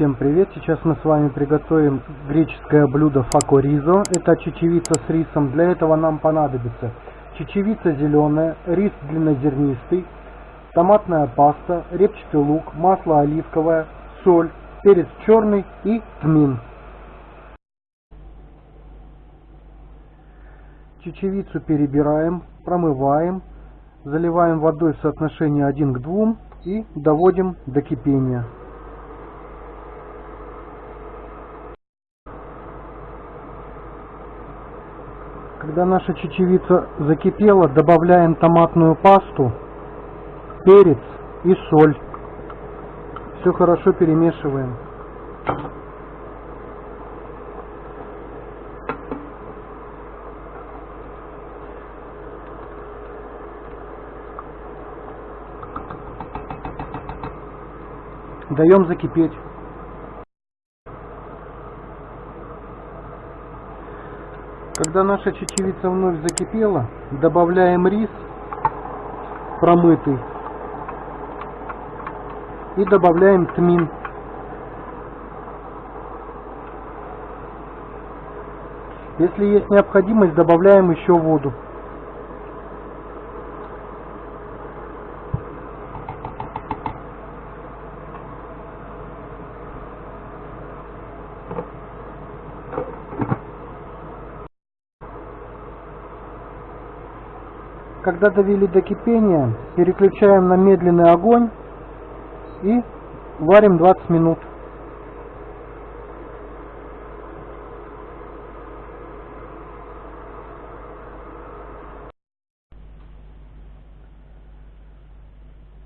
Всем привет! Сейчас мы с вами приготовим греческое блюдо фако Это чечевица с рисом. Для этого нам понадобится чечевица зеленая, рис длиннозернистый, томатная паста, репчатый лук, масло оливковое, соль, перец черный и тмин. Чечевицу перебираем, промываем, заливаем водой в соотношении 1 к 2 и доводим до кипения. Когда наша чечевица закипела, добавляем томатную пасту, перец и соль. Все хорошо перемешиваем. Даем закипеть. Когда наша чечевица вновь закипела, добавляем рис промытый и добавляем тмин. Если есть необходимость, добавляем еще воду. Когда довели до кипения, переключаем на медленный огонь и варим 20 минут.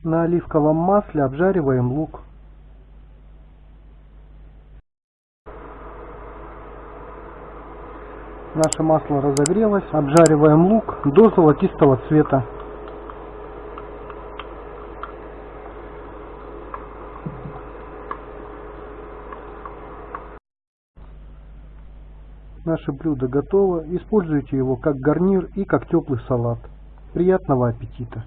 На оливковом масле обжариваем лук. Наше масло разогрелось. Обжариваем лук до золотистого цвета. Наше блюдо готово. Используйте его как гарнир и как теплый салат. Приятного аппетита!